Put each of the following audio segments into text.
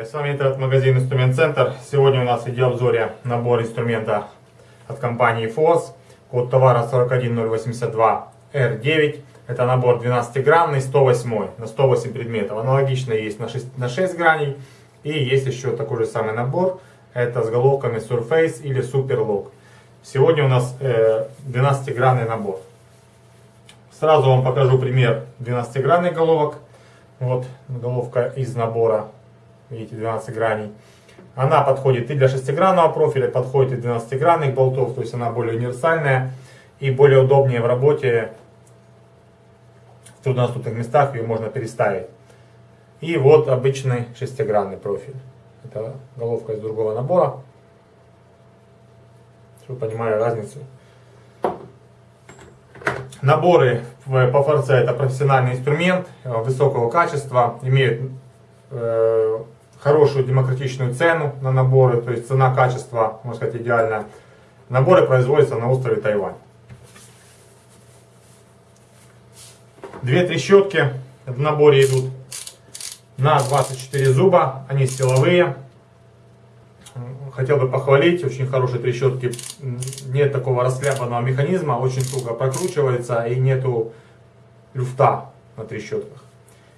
Здравствуйте, с вами интернет-магазин Инструмент Центр. Сегодня у нас в видеообзоре набор инструмента от компании FOS. Код товара 41082R9. Это набор 12-гранный, 108 на 108 предметов. Аналогично есть на 6, на 6 граней. И есть еще такой же самый набор. Это с головками Surface или Superlock. Сегодня у нас э, 12-гранный набор. Сразу вам покажу пример 12-гранных головок. Вот головка из набора, видите, 12 граней. Она подходит и для шестигранного профиля, подходит и для 12-гранных болтов, то есть она более универсальная и более удобнее в работе. В труднодоступных местах ее можно переставить. И вот обычный шестигранный профиль. Это головка из другого набора. Чтобы понимали разницу. Наборы по ФРЦ это профессиональный инструмент высокого качества, имеют э, хорошую демократичную цену на наборы, то есть цена-качество, можно сказать, идеальная. Наборы производятся на острове Тайвань. Две трещотки в наборе идут на 24 зуба, они силовые, хотел бы похвалить, очень хорошие трещотки, нет такого расхлябанного механизма, очень туго прокручивается и нету люфта на трещотках.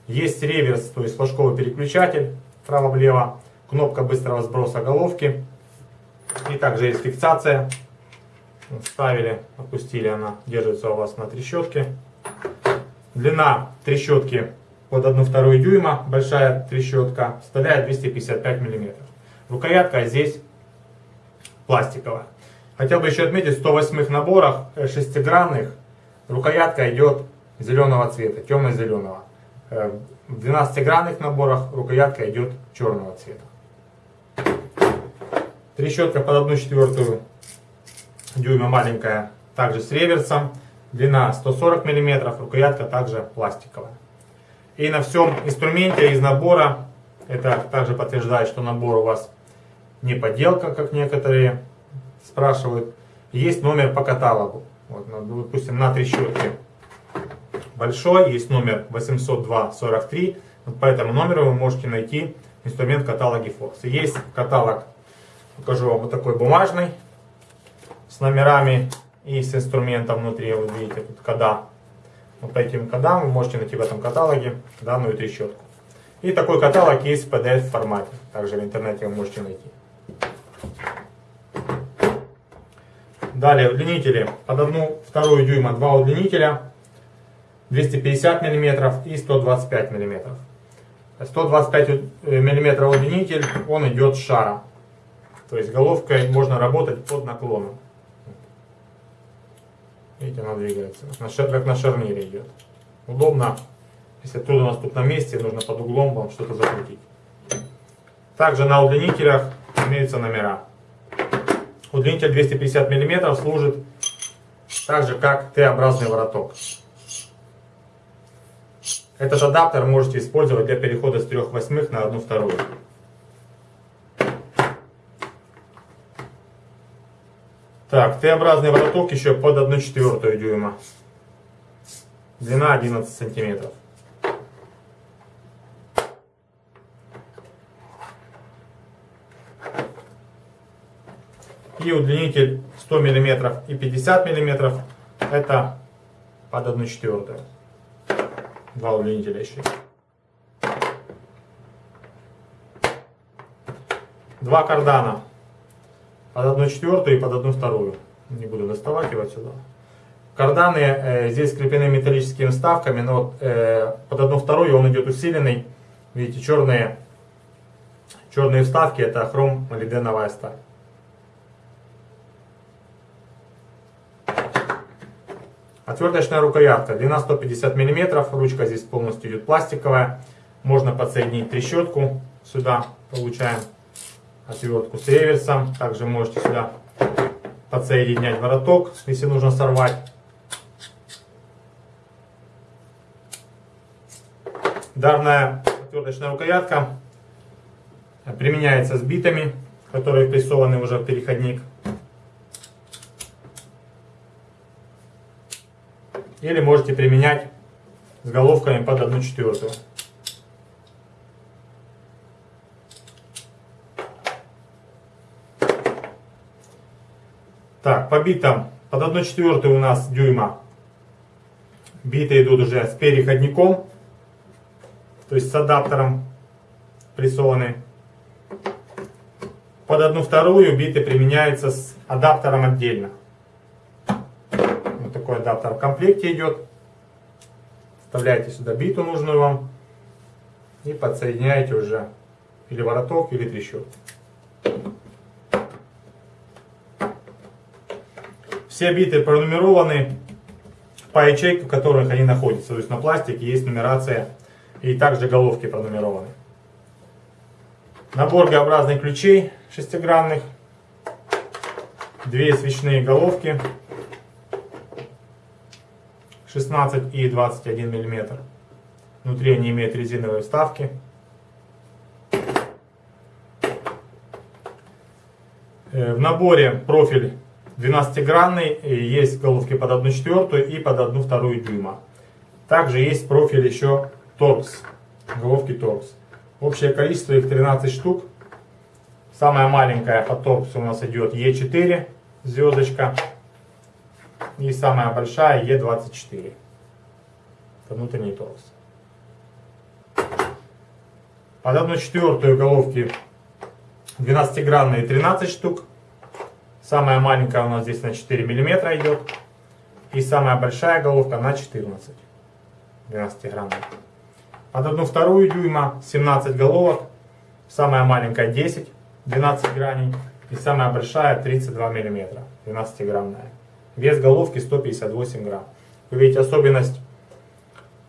Есть реверс, то есть флажковый переключатель, вправо-влево, кнопка быстрого сброса головки. И также есть фиксация. Ставили, опустили, она держится у вас на трещотке. Длина трещотки под 1,2 дюйма, большая трещотка, составляет 255 миллиметров. Рукоятка здесь пластиковая. Хотел бы еще отметить, в 108 наборах э, шестигранных рукоятка идет зеленого цвета, темно-зеленого. Э, в 12-гранных наборах рукоятка идет черного цвета. Трещотка под 1 четвертую дюйма маленькая, также с реверсом. Длина 140 мм, рукоятка также пластиковая. И на всем инструменте из набора, это также подтверждает, что набор у вас не подделка, как некоторые спрашивают. Есть номер по каталогу. Вот, ну, допустим, на три щетки большой, есть номер 802-43. Вот по этому номеру вы можете найти инструмент каталоге Fox. Есть каталог, покажу вам, вот такой бумажный, с номерами и с инструментом внутри. Вот видите, тут кода. Вот по этим кодам вы можете найти в этом каталоге данную трещотку. И такой каталог есть в PDF формате. Также в интернете вы можете найти. Далее удлинители под одну вторую дюйма два удлинителя 250 мм и 125 мм. 125 мм удлинитель, он идет шара. То есть головкой можно работать под наклоном. Видите, она двигается, как на шарнире идет. Удобно, если трудно у нас тут на месте, нужно под углом вам что-то закрутить. Также на удлинителях имеются номера. Удлинитель 250 мм служит так же, как Т-образный вороток. Этот адаптер можете использовать для перехода с 3 восьмых на 1 вторую. Так, Т-образный вороток еще под 1 четвертую дюйма. Длина 11 сантиметров. и удлинитель 100 мм и 50 мм это под 1 четвертую. Удлинителя еще. Два кардана под 1 четвертую и под 1 вторую. Не буду доставать его отсюда. Карданы э, здесь скреплены металлическими вставками, но э, под 1 вторую он идет усиленный. Видите, черные, черные вставки это хром молибденовая сталь. Отверточная рукоятка, длина 150 мм, ручка здесь полностью идет пластиковая. Можно подсоединить трещотку сюда, получаем отвертку с реверсом. Также можете сюда подсоединять вороток, если нужно сорвать. Данная отверточная рукоятка применяется с битами, которые прессованы уже в переходник. Или можете применять с головками под 1 четвертую. Так, по битам под 1 четвертую у нас дюйма. Биты идут уже с переходником, то есть с адаптером прессованы. Под одну вторую биты применяются с адаптером отдельно. Такой адаптер в комплекте идет. Вставляете сюда биту нужную вам. И подсоединяете уже или вороток, или трещотку. Все биты пронумерованы по ячейкам, в которых они находятся. То есть на пластике есть нумерация и также головки пронумерованы. Набор Г-образных ключей шестигранных. Две свечные головки 16 и 21 мм. Внутри они имеют резиновые вставки. Э, в наборе профиль 12-гранный, есть головки под 1 четвертую и под 1 вторую дюйма. Также есть профиль еще торкс, головки торкс. Общее количество их 13 штук. Самая маленькая под торкс у нас идет Е4, звездочка. И самая большая Е24. Это внутренний торкс. Под 1 четвертую головки 12-гранные 13 штук. Самая маленькая у нас здесь на 4 мм идет. И самая большая головка на 14 12 граммов. Под одну вторую дюйма 17 головок. Самая маленькая 10, 12 граней. И самая большая 32 мм, 12 граммная. Вес головки 158 грамм. Вы видите особенность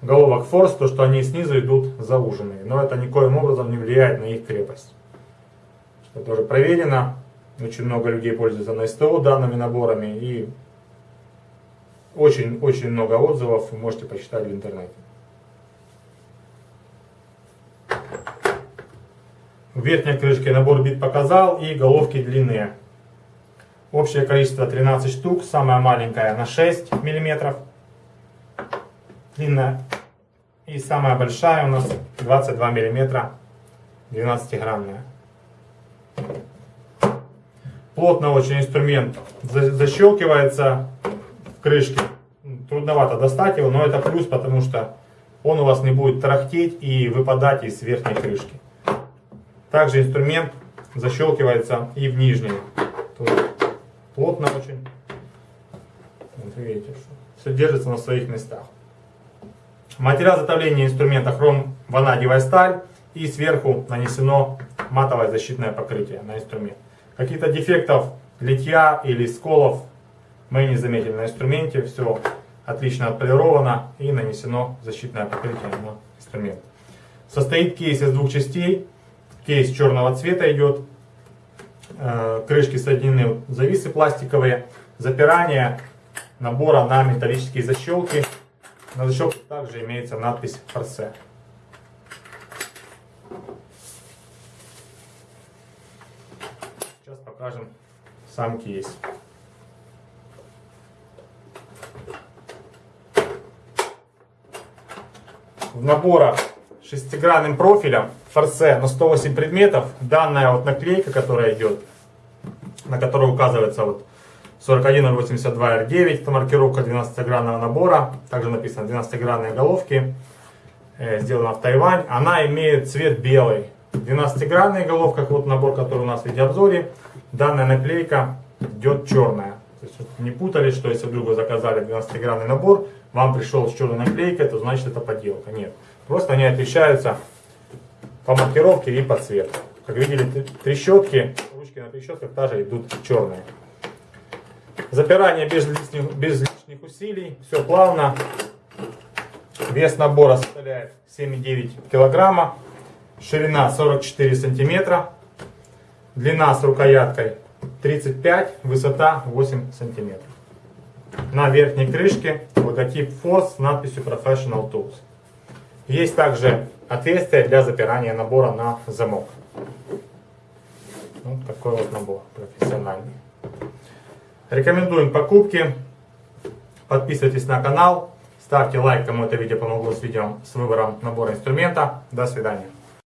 головок форс, то что они снизу идут зауженные. Но это никоим образом не влияет на их крепость. Это тоже проверено. Очень много людей пользуются на СТО данными наборами. И очень-очень много отзывов вы можете почитать в интернете. В верхней крышке набор бит показал и головки длинные. Общее количество 13 штук, самая маленькая на 6 мм. Длинная. И самая большая у нас 22 мм, 12-граммная. Плотно очень инструмент защелкивается в крышке. Трудновато достать его, но это плюс, потому что он у вас не будет тарахтеть и выпадать из верхней крышки. Также инструмент защелкивается и в нижней. Тут плотно очень. Вот видите, что все держится на своих местах. Материал изготовления инструмента хром ванадиевая сталь и сверху нанесено матовое защитное покрытие на инструмент. Каких-то дефектов литья или сколов мы не заметили на инструменте. Все отлично отполировано и нанесено защитное покрытие на инструмент. Состоит кейс из двух частей. Кейс черного цвета идет. Э, крышки соединены зависы пластиковые. Запирание набора на металлические защелки. На защелке также имеется надпись «Форсе». Сейчас покажем сам кейс. В наборах шестигранным профилем форсе на 108 предметов данная вот наклейка, которая идет, на которой указывается вот 41082R9, это маркировка 12-гранного набора, также написано 12-гранные головки, э, сделана в Тайвань. Она имеет цвет белый. 12-гранная головка, вот набор, который у нас в видеообзоре, данная наклейка идет черная. То есть не путали, что если вдруг вы заказали 12-гранный набор, вам пришел с черной наклейкой, то значит это подделка. Нет. Просто они отличаются по маркировке и по цвету. Как видели, трещотки, ручки на трещотках также идут черные. Запирание без лишних, без лишних усилий, все плавно. Вес набора составляет 7,9 килограмма. Ширина 44 сантиметра. Длина с рукояткой 35, высота 8 сантиметров. На верхней крышке логотип FOS с надписью Professional Tools. Есть также отверстие для запирания набора на замок. Вот такой вот набор профессиональный. Рекомендуем покупки. Подписывайтесь на канал. Ставьте лайк, кому это видео помогло с видео с выбором набора инструмента. До свидания.